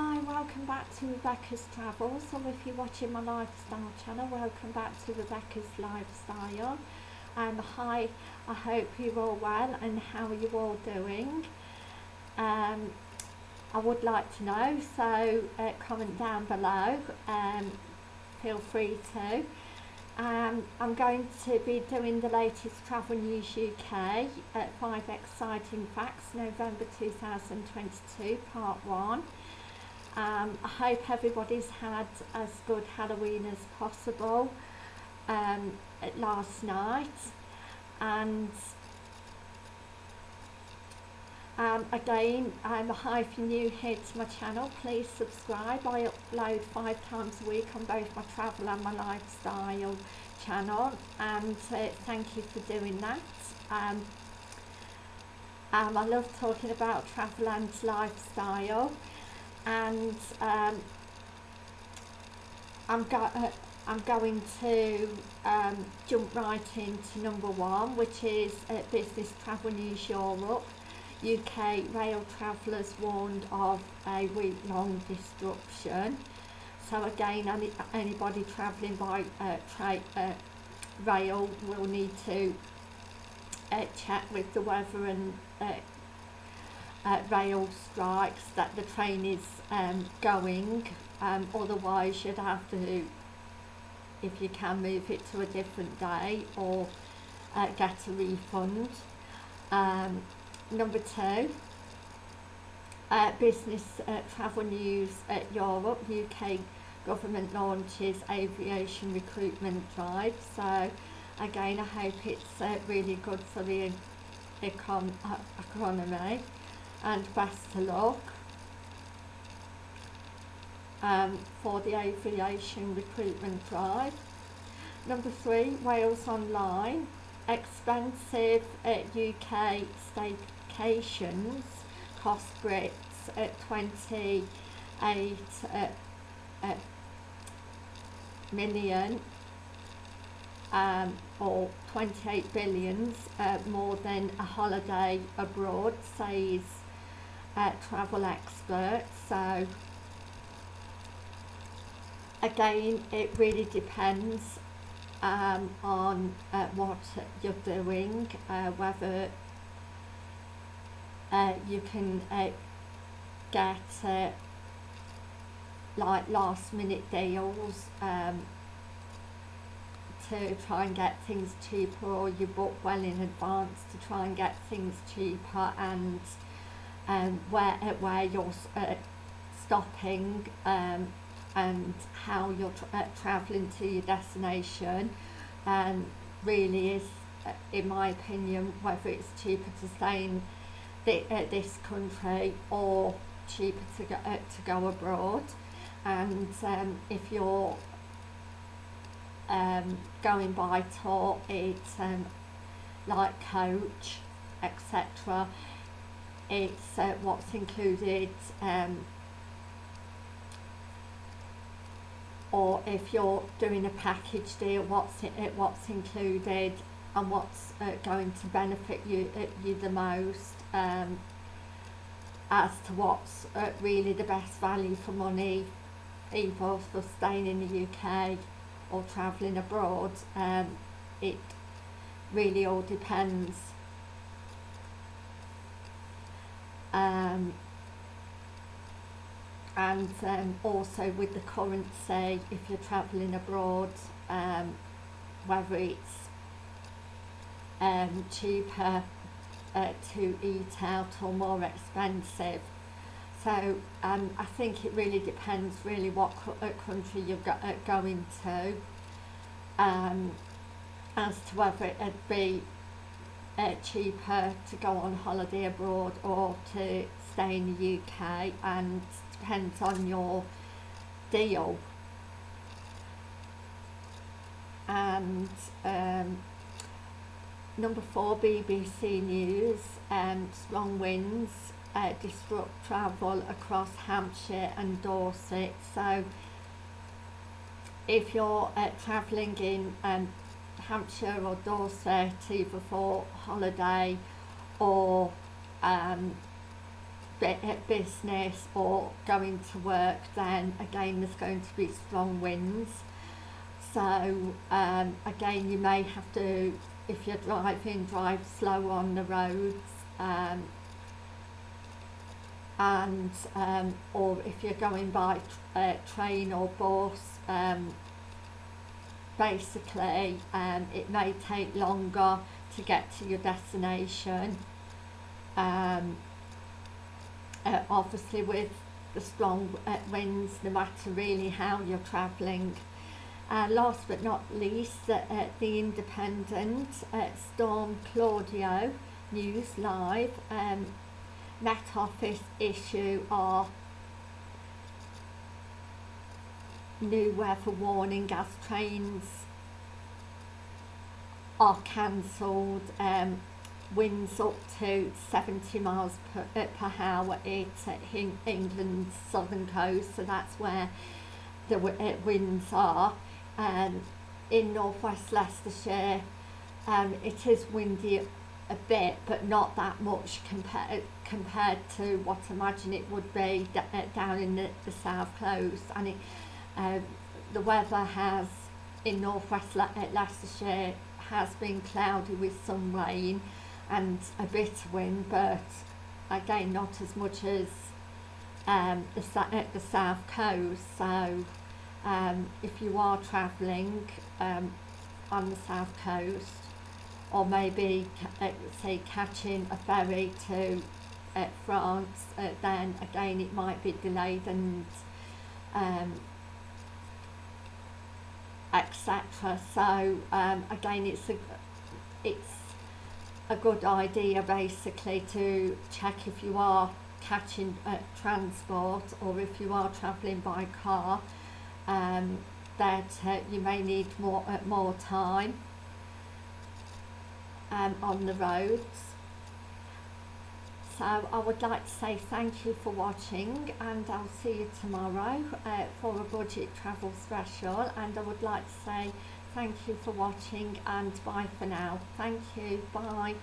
Hi, welcome back to Rebecca's Travels, or if you're watching my lifestyle channel, welcome back to Rebecca's Lifestyle. Um, hi, I hope you're all well and how are you all doing? Um, I would like to know, so uh, comment down below, um, feel free to. Um, I'm going to be doing the latest Travel News UK at 5 Exciting Facts, November 2022, Part 1. Um, I hope everybody's had as good Halloween as possible um, last night. And um, again I'm hi if you're new here to my channel. Please subscribe. I upload five times a week on both my travel and my lifestyle channel. And uh, thank you for doing that. Um, um, I love talking about travel and lifestyle and um, I'm, go uh, I'm going to um, jump right into number one which is uh, Business Travel News Europe UK rail travellers warned of a week-long disruption. So again any, anybody travelling by uh, uh, rail will need to uh, check with the weather and uh, uh, rail strikes that the train is um, going. Um, otherwise you'd have to if you can move it to a different day or uh, get a refund. Um, number two uh, business uh, travel news at Europe. UK government launches aviation recruitment drive. So again I hope it's uh, really good for the econ uh, economy and luck um, for the aviation recruitment drive. Number three, Wales Online. Expensive uh, UK staycations cost Brits at 28 uh, uh, million um, or 28 billions uh, more than a holiday abroad, says uh, travel Expert So again, it really depends um, on uh, what you're doing, uh, whether uh, you can uh, get uh, like last minute deals um, to try and get things cheaper or you book well in advance to try and get things cheaper and um, where, where you're uh, stopping um, and how you're tra uh, travelling to your destination and really is uh, in my opinion whether it's cheaper to stay in the, uh, this country or cheaper to go, uh, to go abroad. And um, if you're um, going by tour it's um, like coach etc it's uh, what's included um, or if you're doing a package deal what's it, what's included and what's uh, going to benefit you uh, you the most um, as to what's uh, really the best value for money either for staying in the UK or travelling abroad um, it really all depends um, and um, also with the currency if you're travelling abroad um, whether it's um, cheaper uh, to eat out or more expensive. So um, I think it really depends really what uh, country you're go uh, going to um, as to whether it'd be uh, cheaper to go on holiday abroad or to stay in the UK and depends on your deal. And um, number four BBC News um, strong winds uh, disrupt travel across Hampshire and Dorset. So if you're uh, travelling in um, Hampshire or Dorset either for holiday or um, business or going to work, then again there's going to be strong winds. So um, again, you may have to, if you're driving, drive slow on the roads. Um, and um, or if you're going by uh, train or bus, um, basically um, it may take longer to get to your destination. Um, uh, obviously with the strong uh, winds, no matter really how you're travelling. Uh, last but not least, uh, uh, the Independent uh, Storm Claudio News Live um, Met Office issue are new weather warning as trains are cancelled. Um, winds up to 70 miles per, uh, per hour it's at England's southern coast so that's where the uh, winds are um, in northwest Leicestershire um, it is windy a bit but not that much compared compared to what I imagine it would be uh, down in the, the south coast and it, uh, the weather has in northwest Le- uh, Leicestershire has been cloudy with some rain and a bit of wind but again not as much as um, the, uh, the south coast. So um, if you are travelling um, on the south coast or maybe uh, say catching a ferry to uh, France uh, then again it might be delayed and um, etc so um, again it's a it's a good idea basically to check if you are catching uh, transport or if you are travelling by car. Um, that uh, you may need more uh, more time um, on the roads so I would like to say thank you for watching and I'll see you tomorrow uh, for a budget travel special and I would like to say Thank you for watching and bye for now. Thank you. Bye.